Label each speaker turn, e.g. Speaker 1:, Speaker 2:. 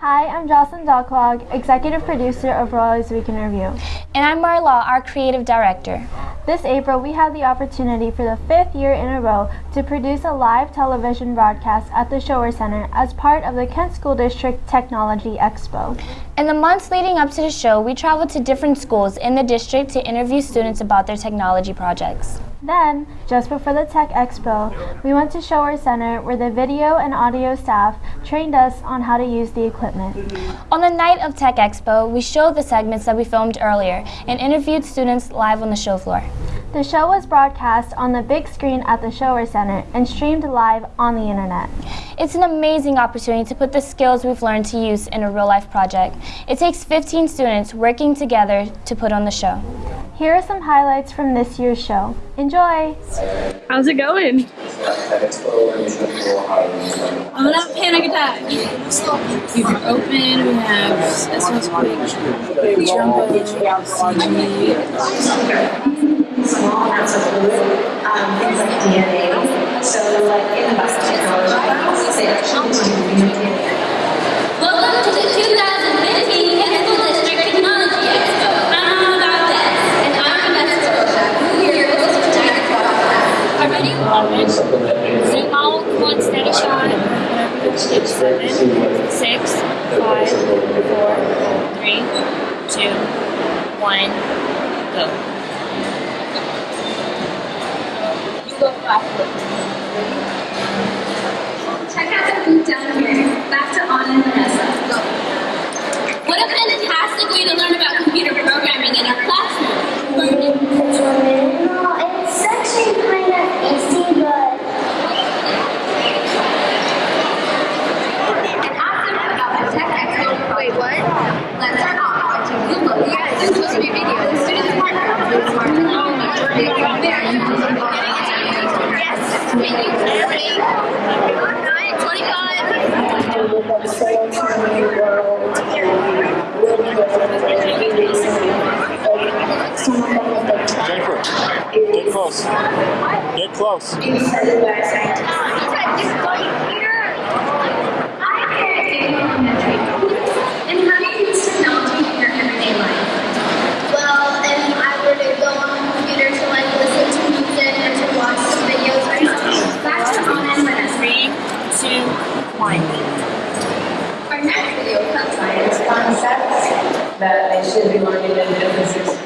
Speaker 1: Hi, I'm Jocelyn Dalclog, executive producer of Raleigh's Week in Review.
Speaker 2: And I'm Marla, our creative director.
Speaker 1: This April, we had the opportunity for the fifth year in a row to produce a live television broadcast at the ShoWare Center as part of the Kent School District Technology Expo.
Speaker 2: In the months leading up to the show, we traveled to different schools in the district to interview students about their technology projects.
Speaker 1: Then, just before the Tech Expo, we went to ShoWare Center where the video and audio staff trained us on how to use the equipment.
Speaker 2: On the night of Tech Expo, we showed the segments that we filmed earlier and interviewed students live on the show floor.
Speaker 1: The show was broadcast on the big screen at the ShoWare Center and streamed live on the internet.
Speaker 2: It's an amazing opportunity to put the skills we've learned to use in a real life project. It takes 15 students working together to put on the show.
Speaker 1: Here are some highlights from this year's show. Enjoy!
Speaker 3: How's it going?
Speaker 4: I'm gonna have a panic attack. We can open, we have SOS Quick, Jumbo, CG.
Speaker 5: small amounts of fluid, um, things like DNA. So
Speaker 4: Zoom out, one steady shot. Seven, six, five, four, three, two, one, go. You go
Speaker 6: Check out the booth down here. Back to Anna and Vanessa. Go. What a fantastic way to learn about computer programming in our classroom.
Speaker 7: It's actually kind of easy, but
Speaker 6: And after about the Tech Expo. Wait, what? Let's start off Yes. Thank you. Ready? Nine, 25.
Speaker 8: Jennifer, get close. Get close.
Speaker 6: And how do you use technology in your everyday life?
Speaker 7: well, if I were to go on a computer to like listen to music or to watch some videos or something.
Speaker 6: Back to Anna and Vanessa.
Speaker 4: Three, two, one.
Speaker 6: Our next video comes by
Speaker 5: Concepts that they should be learning in business